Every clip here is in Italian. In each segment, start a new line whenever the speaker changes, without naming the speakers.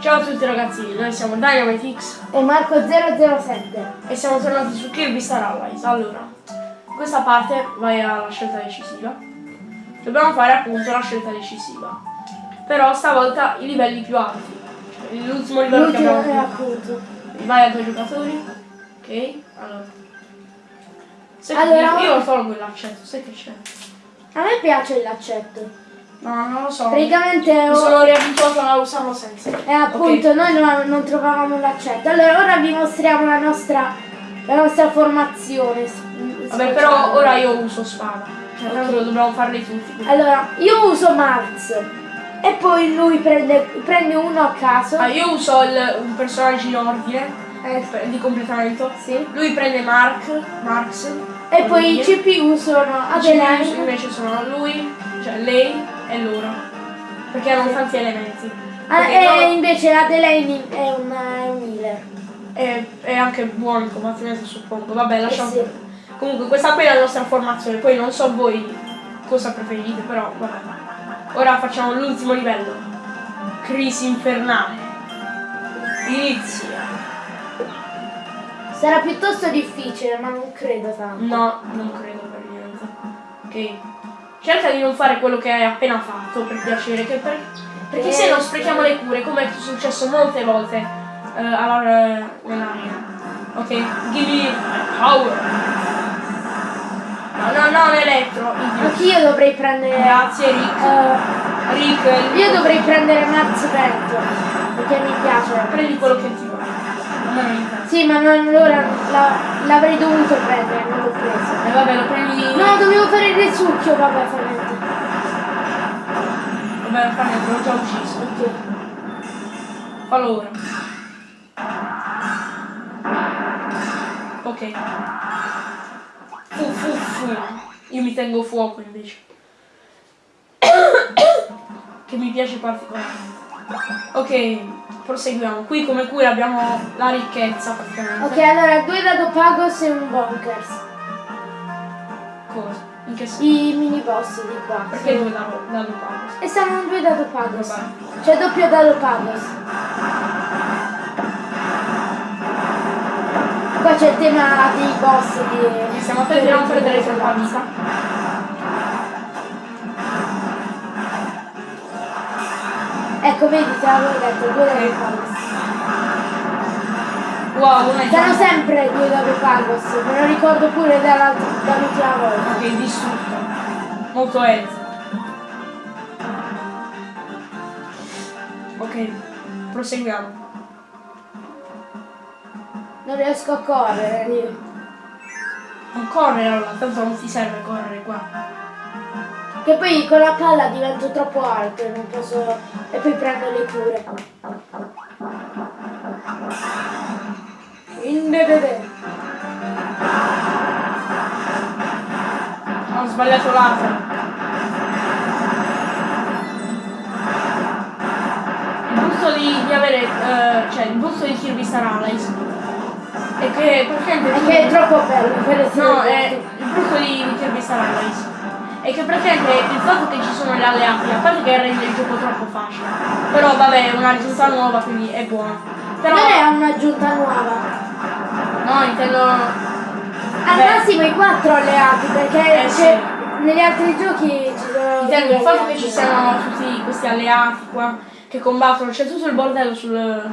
Ciao a tutti ragazzi, noi siamo Dynamitix
e Marco007
e siamo tornati su Kirby Star Allies. Allora, questa parte vai alla scelta decisiva. Dobbiamo fare appunto la scelta decisiva. Però stavolta i livelli più alti. Cioè, l'ultimo livello che abbiamo
appunto.
Vai a due giocatori. Ok, allora. Che
Allora-
io, io tolgo l'accetto, sai che c'è?
A me piace l'accetto.
No, non lo so.
Praticamente
Mi
oh,
sono riabituato a usarlo senza.
e appunto noi non, non trovavamo l'accetto. Allora ora vi mostriamo la nostra, la nostra formazione.
Vabbè, però ora io uso spada. Cioè, tanto dobbiamo farli tutti.
Allora, io uso Marx e poi lui prende, prende uno a caso.
Ah, io uso il- un personaggio in ordine
Eh,
per- di completamento.
sì.
Lui prende Mark, Marx.
E poi i. CPU sono Adeline.
invece sono lui, cioè lei e loro. Perché hanno tanti elementi.
Ah, e
loro-
invece Adeline è un, è un healer.
è, è anche buono in combattimento suppongo. Vabbè, lasciamo.
Eh sì.
Comunque questa qui è la nostra formazione, poi non so voi cosa preferite, però vabbè. Ora facciamo l'ultimo livello. Crisi infernale. Inizia.
Sarà piuttosto difficile, ma non credo tanto.
No, non credo per niente. Ok. Cerca di non fare quello che hai appena fatto, per piacere, che per- perché se no sprechiamo le cure, come è successo molte volte eh, alla, nell'arena. Ok, give me power. No, no, no, l'elettro.
Anch'io dovrei prendere.
Grazie Rick.
eh,
Rick,
io dovrei prendere Max Vento. Perché mi piace.
prendi quello che ti non interessa.
Sì, ma non, allora la- l'avrei dovuto prendere, non l'ho preso.
E vabbè, lo prendi.
No, dovevo fare il risucchio, vabbè, fa niente.
Vabbè, fa niente, l'ho già ucciso.
Ok.
Fallo ora. Ok. Fu fu fu. Io mi tengo fuoco invece. che mi piace particolarmente. Ok, proseguiamo. Qui come cura abbiamo la ricchezza praticamente.
Ok, allora due dado pagos e un bonkers.
Cosa? In che senso?
I mini boss di qua.
Perché
Sì.
due pago?
E sono due dado pagos.
Vabbè.
C'è doppio dado pagos. Qua c'è il tema dei boss di.
Stiamo attenti a non perdere troppa
Ecco, vedi, te l'avevo detto, due pagos.
Wow, una è
Sono
già
sempre due dado pagos, me lo ricordo pure dall'ultima volta.
Ok, distrutto. Molto health. Ok, proseguiamo.
Non riesco a correre io.
Non correre allora, tanto non ti serve correre qua.
Che poi con la palla divento troppo alto e non posso. e poi prendo le cure. Indedede.
Ho sbagliato l'altro. Il brutto di, di avere, eh, cioè il brutto di Kirby Star Allies è che praticamente
È che è troppo bello per essere
No, è il brutto di, di Kirby Star Allies è che praticamente il fatto che ci sono gli alleati, a parte che rende il gioco troppo facile, però vabbè è una risulta nuova quindi è buona. Però
Non è un'aggiunta nuova.
no intendo.
Al
Beh,
massimo i quattro alleati, perché
Eh, sì.
negli altri giochi ci sono.
intendo il fatto che ci siano tutti questi alleati qua che combattono, c'è tutto il bordello sul.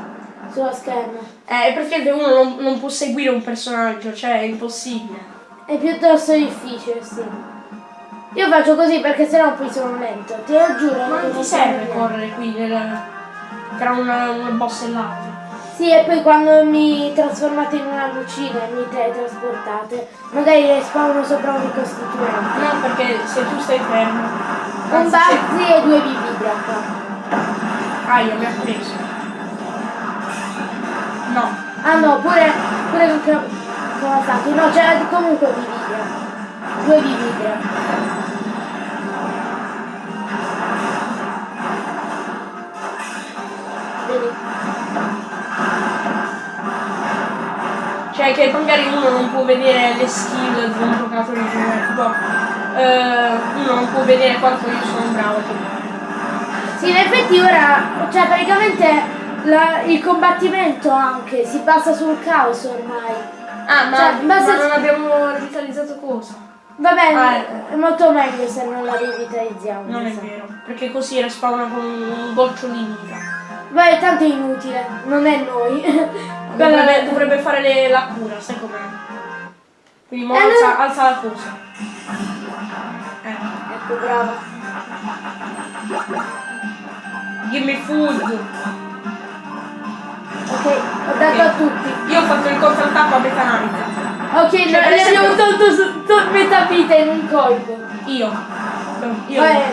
Sullo schermo.
Eh, perché uno non, non può seguire un personaggio, cioè è impossibile.
È piuttosto difficile, sì. Io faccio così perché sennò poi sono lento. Te lo giuro.
Ma non ti serve correre qui nel- tra una, una boss e l'altra.
Sì, e poi quando mi trasformate in una lucina e mi teletrasportate, magari respawno sopra un ricostituente.
No, perché se tu stai fermo.
Un Bazzi e due Bibidra qua.
Aia, mi ha preso. No.
Ah no, pure, pure con Kawasaki. No, c'era comunque Bibidra. Due Bibidra.
Cioè che magari uno non può vedere le skill di un giocatore in generale. Tipo, eh, uno non può vedere quanto io sono bravo.
Sì, in effetti ora, cioè praticamente la- il combattimento anche si basa sul caos ormai.
Ah, ma,
Cioè,
ma non abbiamo rivitalizzato cosa?
Vabbè,
Ah,
è molto meglio se non la rivitalizziamo.
Non è
mi sa.
vero, perché così respawna con un goccio di vita.
Beh, tanto è inutile, non è noi.
Dovrebbe, dovrebbe fare le- la cura, sai com'è? Quindi mo
Eh,
alza, alza la cosa. Eh.
Ecco, brava.
Give me food.
Ok, ho dato a tutti.
Io ho fatto il contrattacco a Beta Knight.
Ok,
Cioè,
no, ne abbiamo
esempio-
tolto su- to- metà vita in un colpo.
Io. Io.
Vabbè.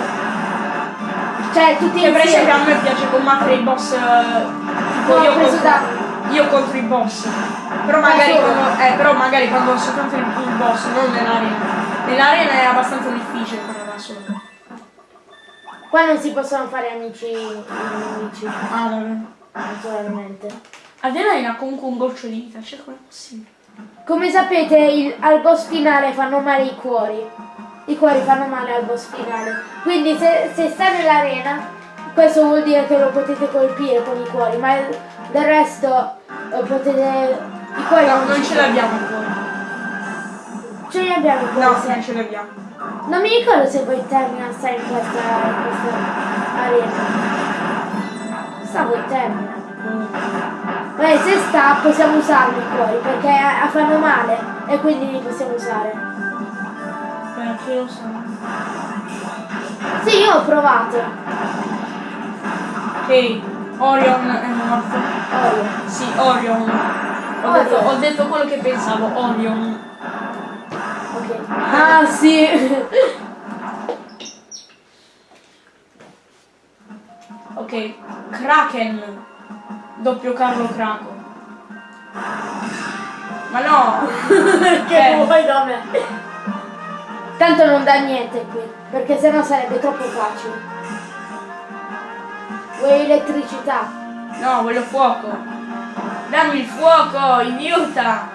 Cioè, tutti
Che per esempio a
insieme.
me piace combattere i boss. eh, Tipo
No,
io,
ho preso danno.
Io contro i boss. Però magari, quando, eh, però magari quando soltanto il, il boss, non nell'arena. Nell'arena è abbastanza difficile farlo da solo.
Qua non si possono fare amici nemici,
Ah, vabbè.
naturalmente.
Adelaide ha comunque un goccio di vita, cioè com'è possibile?
Come sapete, il- al boss finale fanno male i cuori. I cuori fanno male al boss finale. Quindi se, se sta nell'arena, questo vuol dire che lo potete colpire con i cuori, ma del resto eh, potete... I cuori
No,
non,
non ce l'abbiamo ancora.
Ce li abbiamo cuori,
No,
sì.
non ce l'abbiamo.
Non mi ricordo se poi termina sta in questa, in questa arena. Stavo in termina. Beh, se sta possiamo usarli i cuori perché eh, fanno male e quindi li possiamo usare.
Perché lo so.
Sì, io ho provato.
Ok, Orion è morto.
Olio.
Sì, Orion. Ho,
Orion.
Detto, ho detto quello che pensavo, Orion.
Ok. Ah sì.
Ok, Kraken. Doppio Carlo Craco. Ma no!
che
Eh.
vuoi da me? Tanto non dà niente qui, perché sennò sarebbe troppo facile. Vuoi elettricità?
No, voglio fuoco. Dammi il fuoco, aiuta!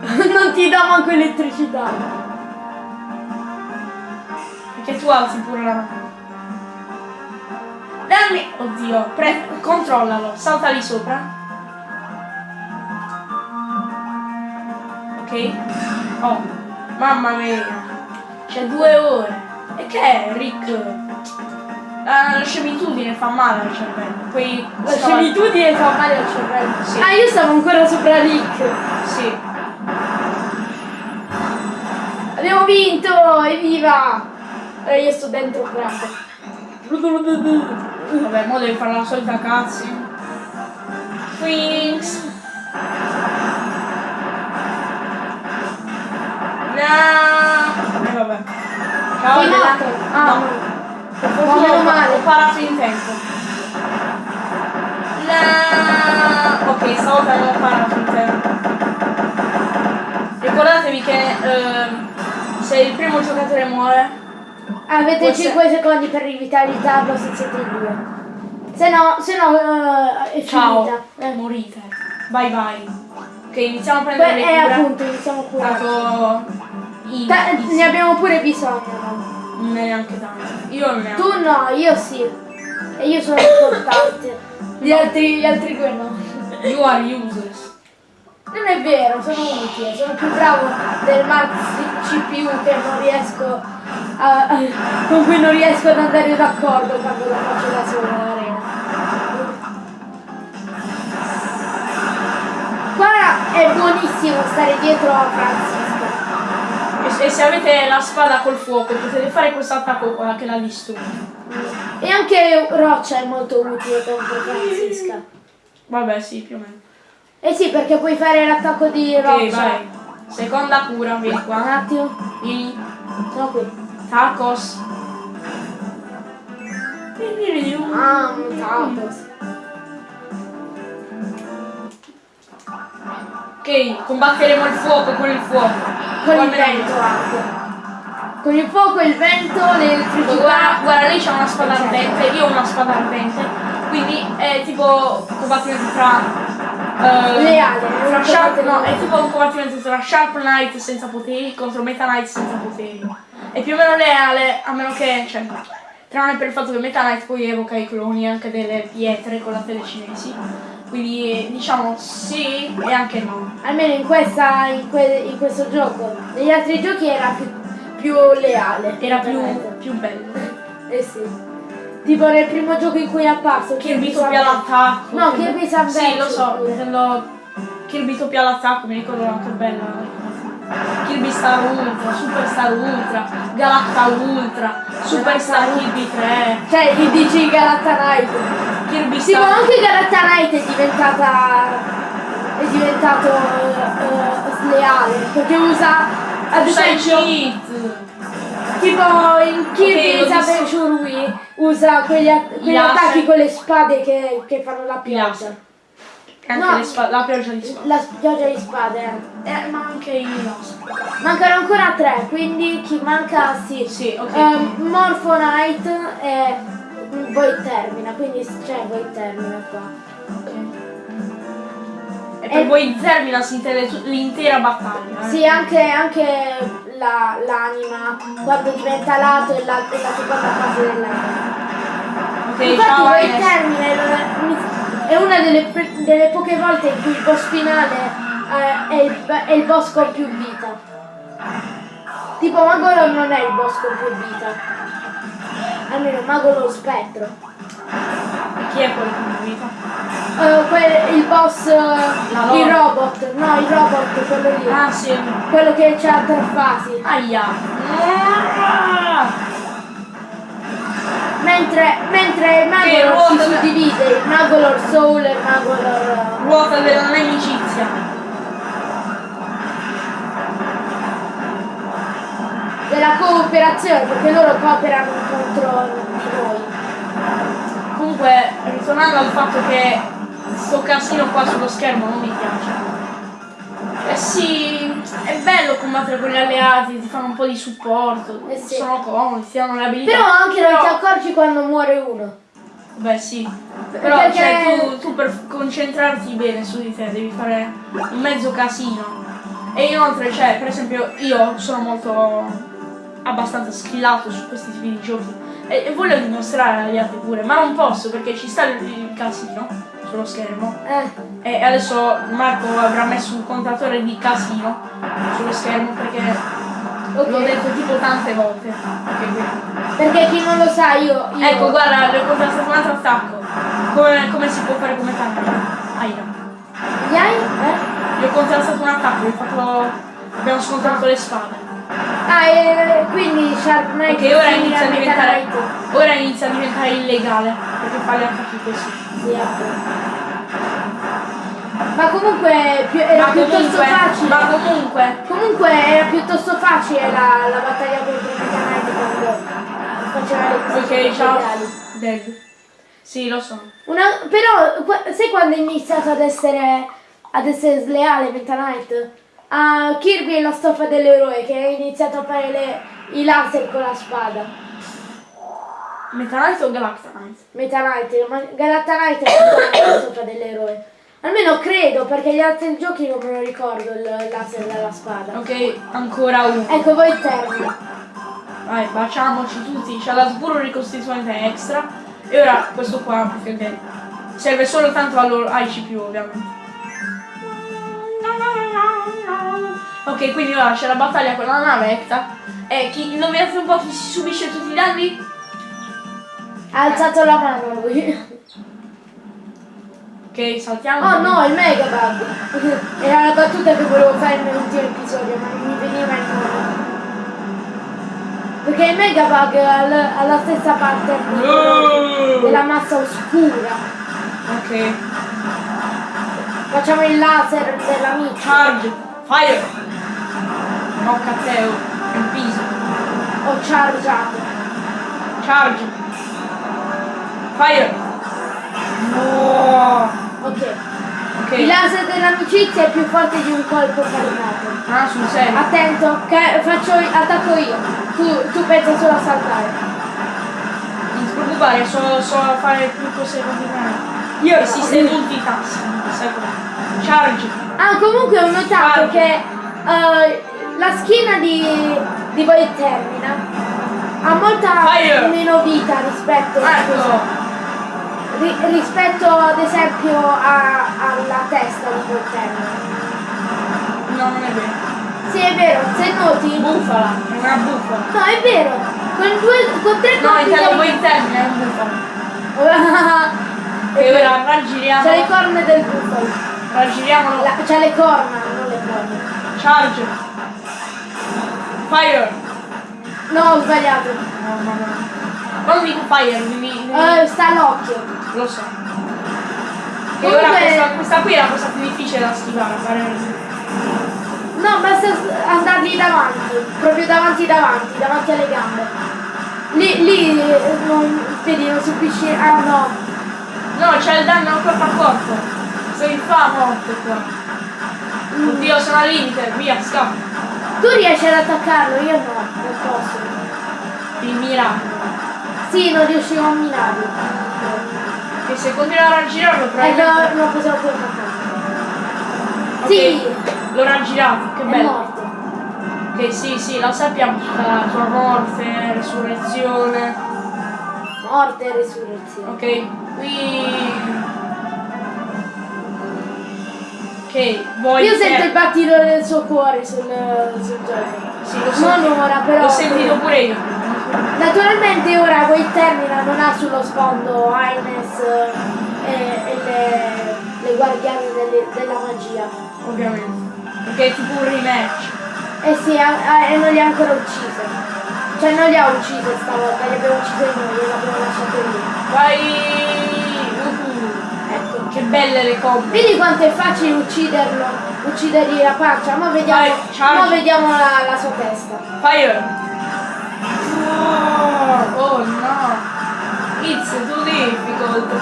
non ti dà manco elettricità.
Perché tu alzi pure la mano. Dammi! Oddio, pre- controllalo, salta lì sopra. Ok? Oh, mamma mia. C'è due ore. E che è, Rick? La, la scemitudine fa male al cervello. Poi
La scemitudine fa male al cervello.
Sì.
Ah, io stavo ancora sopra Rick.
Sì.
Abbiamo vinto! Evviva! E io sto dentro Kraken.
Vabbè, mo devi fare la solita cazzo. Queens. No. E vabbè. Ciao,
Sei Ma meno
ho-
male.
Ho parato in tempo. No. Ok, stavolta non ho parato in tempo. Ricordatevi che ehm, se il primo giocatore muore,
Avete
essere-
5 secondi per rivitalizzarlo se siete in due. Se no, se no eh, è
ciao,
finita. Eh.
morite. Bye bye. Ok, iniziamo a prendere
Beh,
le
eh,
cure.
appunto, iniziamo pure.
Dato in,
Ta-
in-
ne abbiamo pure bisogno. no?
non è neanche tanto. Io ho.
Tu no, io sì. E io sono importante. Gli altri, gli altri due no.
You are useless.
Non è vero, sono utile, sono più bravo del Max CPU che non riesco a, con cui non riesco ad andare d'accordo quando lo faccio da solo nell'arena. Qua è buonissimo stare dietro a Francisco.
E, se avete la spada col fuoco potete fare questo attacco qua che la distrugge.
E anche Roccia è molto utile contro Francisca.
Vabbè, sì, più o meno.
Eh sì, perché puoi fare l'attacco di
Ok,
Roccia.
vai. Seconda cura, vieni
Un
qua.
attimo,
Vieni.
sono qui.
Tacos.
Ah, un tacos.
Ok, combatteremo il fuoco con il fuoco.
Con il vento anche. Con il fuoco, il vento,
Guarda,
l'elettricità.
guarda, lei c'ha una spada ardente, io ho una spada ardente, quindi è tipo un combattimento tra. eh,
Leale, un
Sharp, no, è tipo un combattimento tra Sharp Knight senza poteri contro Meta Knight senza poteri. È più o meno leale, a meno che. cioè. Tranne per il fatto che Meta Knight poi evoca i cloni anche delle pietre con la telecinesi. Quindi diciamo sì e anche no.
Almeno in, questa, in, que- in questo gioco. Negli altri giochi era più, più leale.
Era più, più bello.
Eh sì. Tipo nel primo gioco in cui è apparso.
Kirby
Sun-
doppia l'attacco.
No, Kirby's Adventure.
Sì, lo so, intendo Kirby doppia all'attacco, mi ricordo che bella. Kirby Star Ultra, Super Star Ultra, Galacta Ultra, Super Star Kirby 3,
Cioè, gli dici Galacta Knight.
Kirby
Sì, ma anche Galacta Knight è diventata. è diventato eh, sleale. Perché usa. Ad esempio. Tipo in
l'ho visto.
Adventure Wii usa quegli, a- quegli attacchi con le spade che, che fanno la pioggia. No.
la pioggia di spade.
La pioggia di spade. eh.
Eh, ma anche i.
Mancano ancora tre, quindi chi manca sì.
Sì, ok.
Ehm, Morpho Knight e Void Termina, quindi c'è Void Termina qua.
E per voi termina si intende tu- l'intera battaglia. eh.
Sì, anche, anche la- l'anima quando diventa lato e la, e la seconda fase dell'anima.
Ok,
Infatti
Ines.
Termina è una delle, delle poche volte in cui il boss finale eh, è, il, è il boss con più vita. Tipo Magolo non è il boss con più vita. Almeno Magolo Spettro.
E chi è quello con vita?
Eh, que- il boss, eh,
La
il robot, no il robot, quello lì.
Ah, sì.
Quello che c'ha tre fasi.
Aia.
Mentre, mentre il Magolor si suddivide, il Magolor Soul e Magolor...
Ruota della amicizia.
Della cooperazione, perché loro cooperano contro di noi.
Comunque, ritornando al fatto che sto casino qua sullo schermo non mi piace. Eh sì, è bello combattere con gli alleati, ti fanno un po' di supporto,
Eh sì.
sono comodi, ti danno le abilità.
Però anche non
Però-
ti accorgi quando muore uno.
Beh sì, però
Perché-
cioè, tu, tu per concentrarti bene su di te devi fare un mezzo casino. E inoltre, cioè, per esempio, io sono molto abbastanza schillato su questi tipi di giochi e, e voglio dimostrare agli altri pure, ma non posso perché ci sta il, il casino sullo schermo.
Eh,
E adesso Marco avrà messo un contatore di casino sullo schermo perché
ok.
l'ho detto tipo tante volte. Ok, quindi.
Perché chi non lo sa io... io
Ecco, guarda, le ho contrastato un altro attacco. Come, come si può fare come tanto? Aia.
Gli hai? Eh?
Gli ho contrastato un attacco, gli ho fatto... abbiamo scontrato le spade.
Ah, e quindi Sharp Knight
Ok, ora inizia a diventare. Ora inizia a diventare illegale. Perché fa gli attacchi così.
Sì, ecco. Ma comunque era
Ma
piuttosto
comunque,
facile.
ma comunque,
Comunque era piuttosto facile la, la battaglia contro Meta Knight quando eh, faceva le cose
ok, ciao. Dead. Sì, lo so.
Una, però, sai quando è iniziato ad essere, ad essere sleale Meta Knight? A Kirby e la stoffa dell'eroe che ha iniziato a fare le- i laser con la spada.
Meta Knight o Galacta Knight?
Meta Knight, ma Galacta Knight è la stoffa dell'eroe. Almeno credo, perché gli altri giochi non me lo ricordo il laser della spada.
Ok, ancora uno.
Ecco, voi termina.
Vai, baciamoci tutti. C'è la sburo ricostituente extra. E ora questo qua, perché serve solo tanto ai CPU ovviamente. Ok, quindi ora c'è la battaglia con la nave Ecta. E chi indovinate un po' chi si subisce tutti i danni?
Ha alzato la mano lui.
Ok, saltiamo.
Oh no, il Megabug! Era la battuta che volevo fare nell'ultimo episodio, ma non mi veniva in nome. Perché il Megabug ha l- ha la stessa parte
Oh!
della massa oscura.
Ok.
Facciamo il laser dell'amico.
Charge. Fire. No, Catteo. Il piso.
Ho chargiato.
Charge. Fire. No.
Ok.
Ok.
Il laser dell'amicizia è più forte di un colpo caricato.
Ah, sul serio.
Attento, che faccio attacco io. Tu, tu pensa solo a saltare.
Non ti preoccupare, so, so fare più cose continuamente. Io esiste multitasking, sai come? Charge.
Ah, comunque ho notato
Guarda.
che eh, la schiena di, di Void Termina ha molta
Fire.
meno vita rispetto,
Ecco.
ri- rispetto ad esempio a, testa di quel termine.
No, non è vero.
Sì, è vero, se noti.
Bufala, è una bufala.
No, è vero. Con, due, con tre
No,
colpi
intendo voi
di-
in termine, è un bufalo. E ora raggiriamo.
C'ha le corna del bufalo.
Raggiriamolo.
La- C'ha le corna, non le corna.
Charge. Fire.
No, ho sbagliato.
No, no, no. Quando dico fire, mi, mi-
Eh, sta all'occhio.
lo so. E
Comunque-
ora questa, questa qui è la cosa più difficile da schivare, fare
No, basta andargli davanti, proprio davanti davanti, davanti alle gambe. Lì, lì non, vedi, non subisci. Ah no.
No, c'è il danno corpo a corpo. Sei fa morte qua. Oddio, sono al limite, via, scappa.
Tu riesci ad attaccarlo, io no, non posso.
Il miracolo.
Sì, non riuscivo a minarlo.
E se continua a raggirarlo,
Eh
probabilmente...
no, non possiamo più attaccare.
Ok,
Sì,
L'ho raggirato, che
è
bello.
morto.
Ok, sì, sì, la sappiamo tutta la sua morte, resurrezione.
Morte e resurrezione.
Ok, qui... Ok, voi...
Io sento il battito del suo cuore sul, sul gioco.
Sì, l'ho
Non ora, però.
L'ho sentito pure io.
Naturalmente ora quel termina non ha sullo sfondo Aines eh, e, e le, le guardiane delle- della magia.
Ovviamente. Perché è tipo un rematch.
Eh sì, e non li ha ancora uccise. Cioè non li ha uccise stavolta, li abbiamo uccise noi, li abbiamo lasciate lì.
Vai! Che belle le combo.
Vedi quanto è facile ucciderlo, uccidergli la pancia, ma vediamo,
Vai,
vediamo la, la sua testa.
Fire! Oh no! It's too difficult.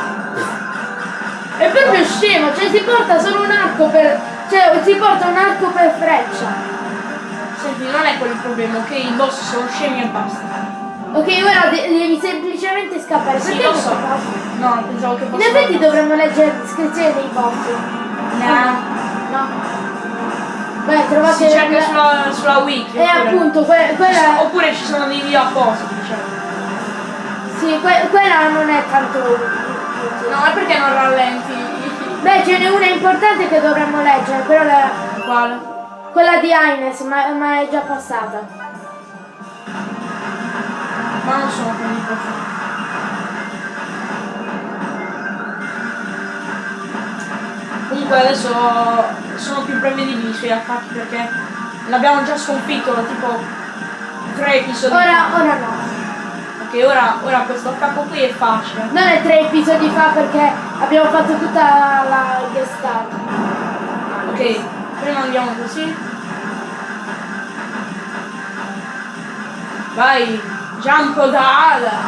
È proprio scemo, cioè si porta solo un arco per. cioè si porta un arco per freccia.
Senti, non è quello il problema, ok? I boss sono scemi e basta.
Ok, ora de- devi semplicemente scappare.
Sì,
Perché
lo so. No, pensavo che
In
fosse...
effetti dovremmo leggere la descrizione dei boss.
No.
No. Beh, trovate.
Si cerca sulla, sulla wiki.
E
oppure-
appunto, que- quella.
Oppure ci sono dei video appositi, cioè.
Sì, que- quella non è tanto.
No, è perché non rallenti.
Beh, ce n'è una importante che dovremmo leggere, però la-
Quale?
quella di Aines, ma, ma è già passata.
Non sono profondi. Comunque adesso sono più prevedibili i suoi attacchi perché l'abbiamo già sconfitto tipo tre episodi
Ora,
fa.
ora no.
Ok, ora, ora questo attacco qui è facile.
Non è tre episodi fa perché abbiamo fatto tutta la guest star.
Ok, prima andiamo così. Vai, jump da ala.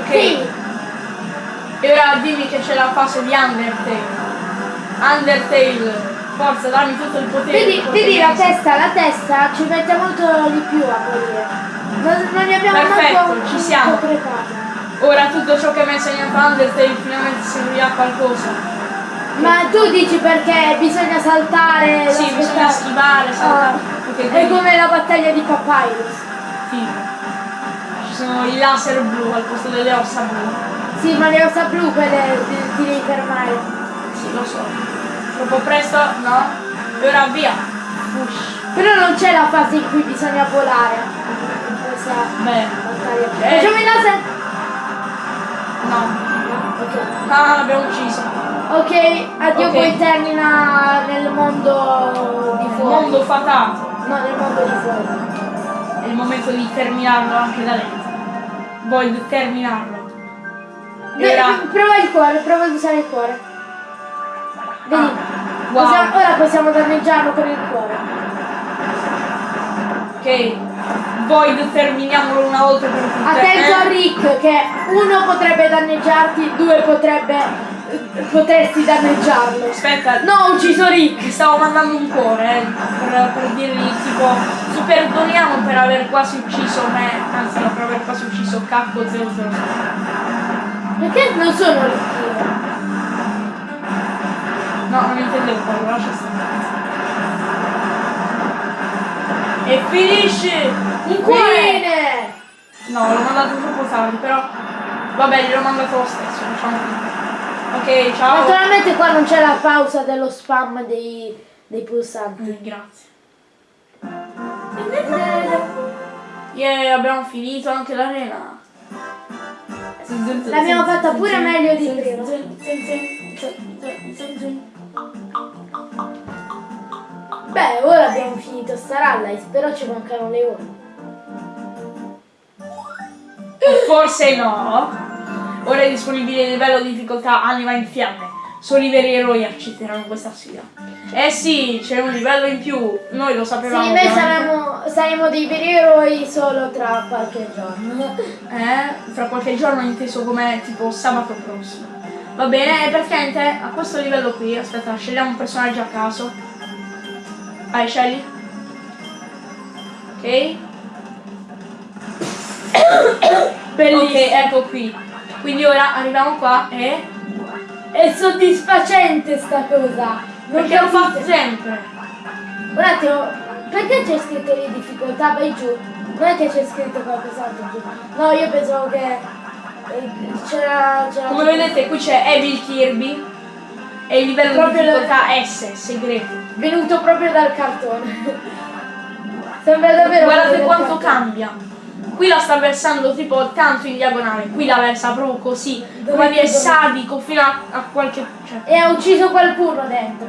Ok,
Sì,
e ora dimmi che c'è la fase di Undertale. Undertale, forza, dammi tutto il potere.
vedi, vedi la testa, la testa ci mette molto di più a morire. Non, non ne abbiamo
Perfetto,
manco
ci siamo. Ora tutto ciò che mi ha insegnato Undertale finalmente servirà a qualcosa.
Ma tu dici perché bisogna saltare?
Sì, bisogna schivare, saltare.
Ah,
Ok,
è come la battaglia di Papyrus.
Sì. Ci sono i laser blu al posto delle ossa blu.
Sì, ma le ossa blu quelle ti, devi fermare.
Sì, lo so. Troppo presto? No? E ora via. Ush.
Però non c'è la fase in cui bisogna volare. Questa
Beh.
battaglia.
Eh.
Facciamo il laser?
No.
No, ok.
Ah, l'abbiamo ucciso.
Ok, addio
Ok.
poi termina nel mondo di fuori.
mondo fatato.
No, nel mondo di fuori.
È il momento di terminarlo anche da lei. Voglio terminarlo.
Beh,
ora...
prova il cuore, prova ad usare il cuore. Vedi?
Ah, wow.
Possiamo- ora possiamo danneggiarlo con il cuore.
Ok. Void terminiamolo una volta per tutte.
Attento a
Eh?
Rick che uno potrebbe danneggiarti, due potrebbe potresti danneggiarlo.
Aspetta,
No, ho ucciso Rick!
Stavo mandando un cuore, eh, per, per dirgli tipo, ci perdoniamo per aver quasi ucciso me, anzi no, per aver quasi ucciso Capco 00.
Perché non sono Rick?
No, non intendevo quello, lascia stare. E finisce!
Un cuore!
No, l'ho mandato troppo tardi, però... Vabbè, glielo ho mandato lo stesso, diciamo. Ok, ciao.
Naturalmente qua non c'è la pausa dello spam dei, dei pulsanti.
Eh, grazie. Yeah, abbiamo finito anche l'arena.
L'abbiamo fatta pure meglio di prima. Beh, ora abbiamo finito Star Allies, però ci mancano le ore.
Forse no. Ora è disponibile il livello di difficoltà Anima in fiamme. Solo i veri eroi accetteranno questa sfida. Eh sì, c'è un livello in più. Noi lo sapevamo.
Sì, noi saremo, saremo dei veri eroi solo tra qualche giorno.
Eh, fra qualche giorno inteso come tipo sabato prossimo. Va bene, e praticamente a questo livello qui, aspetta, scegliamo un personaggio a caso. Vai, scegli. Ok. Ok, ecco qui. Quindi ora arriviamo qua e.
È soddisfacente sta cosa. Non
Perché lo fa sempre.
Un attimo, perché c'è scritto lì difficoltà? Vai giù. Non è che c'è scritto qualcos'altro giù. No, io pensavo che eh, c'era.
Come vedete qui c'è Evil Kirby. E il livello
Proprio
di difficoltà S, segreto.
venuto proprio dal cartone. Sembra davvero.
Guardate quanto
cartone.
cambia. Qui la sta versando tipo tanto in diagonale, qui la versa proprio così, come dire sadico fino a, a qualche. Cioè,
E ha ucciso qualcuno dentro.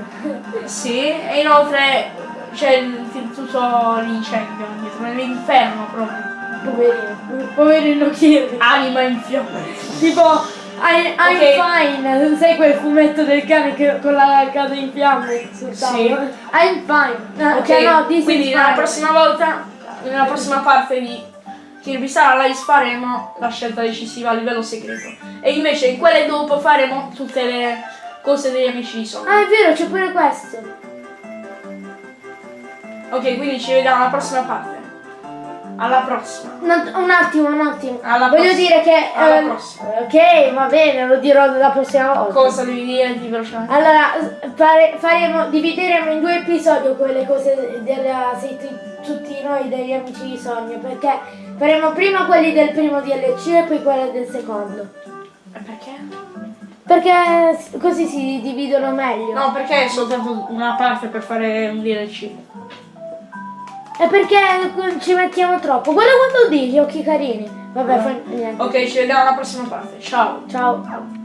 sì, e inoltre c'è il, tutto l'incendio dietro, nell'inferno proprio.
Poverino. Poverino Kirby.
Anima in fiamme.
Tipo, I, I'm
Ok.
fine. Sai quel fumetto del cane che, con la casa in fiamme sul
Sì.
tavolo? I'm fine. No, cioè no, this
quindi
is
nella
fine.
prossima volta, nella prossima parte di Kirby Allies faremo la scelta decisiva a livello segreto. E invece in quelle dopo faremo tutte le cose degli amici di Sonic.
Ah, è vero, c'è pure questo.
Ok, quindi ci vediamo alla prossima parte. Alla prossima.
Un, un attimo, un attimo.
Alla
Voglio dire che...
Alla
ehm,
prossima.
ok, va bene, lo dirò la prossima volta.
Cosa devi dire di velocemente?
Allora, fare- faremo, divideremo in due episodi quelle cose della, tutti noi degli amici di sogno, perché faremo prima quelli del primo DLC e poi quelli del secondo.
E perché?
Perché così si dividono meglio.
No, perché è soltanto una parte per fare un DLC.
È perché ci mettiamo troppo. Guarda quando dici, occhi carini. Vabbè, fa niente.
Ok, ci vediamo alla prossima parte. Ciao.
Ciao.